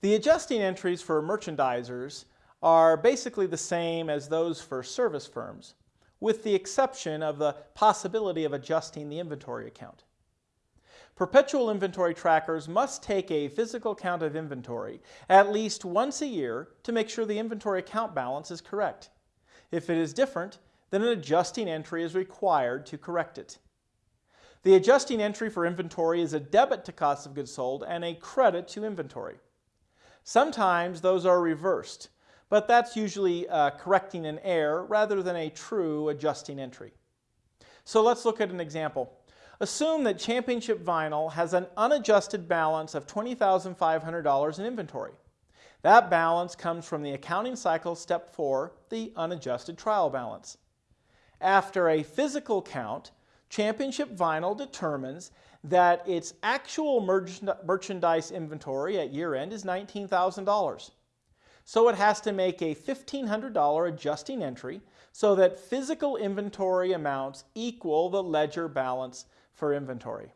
The adjusting entries for merchandisers are basically the same as those for service firms, with the exception of the possibility of adjusting the inventory account. Perpetual inventory trackers must take a physical count of inventory at least once a year to make sure the inventory account balance is correct. If it is different, then an adjusting entry is required to correct it. The adjusting entry for inventory is a debit to cost of goods sold and a credit to inventory. Sometimes those are reversed, but that's usually uh, correcting an error rather than a true adjusting entry. So let's look at an example. Assume that Championship Vinyl has an unadjusted balance of $20,500 in inventory. That balance comes from the accounting cycle step 4, the unadjusted trial balance. After a physical count, Championship Vinyl determines that its actual merchandise inventory at year end is $19,000. So it has to make a $1,500 adjusting entry so that physical inventory amounts equal the ledger balance for inventory.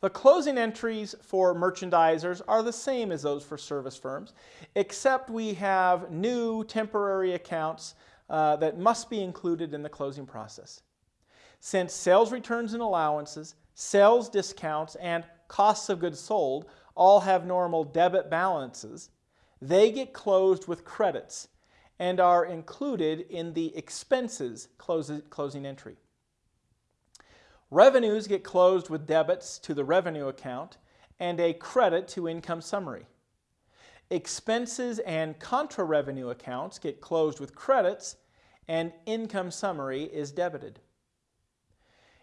The closing entries for merchandisers are the same as those for service firms, except we have new temporary accounts uh, that must be included in the closing process. Since sales returns and allowances, sales discounts, and costs of goods sold all have normal debit balances, they get closed with credits and are included in the expenses closing entry. Revenues get closed with debits to the revenue account and a credit to income summary. Expenses and contra revenue accounts get closed with credits and income summary is debited.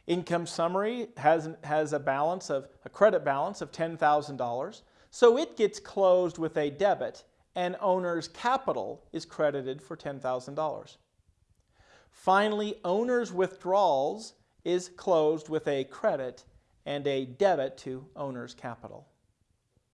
Income summary has, has a balance of a credit balance of $10,000, so it gets closed with a debit and owner's capital is credited for $10,000. Finally, owner's withdrawals is closed with a credit and a debit to owner's capital.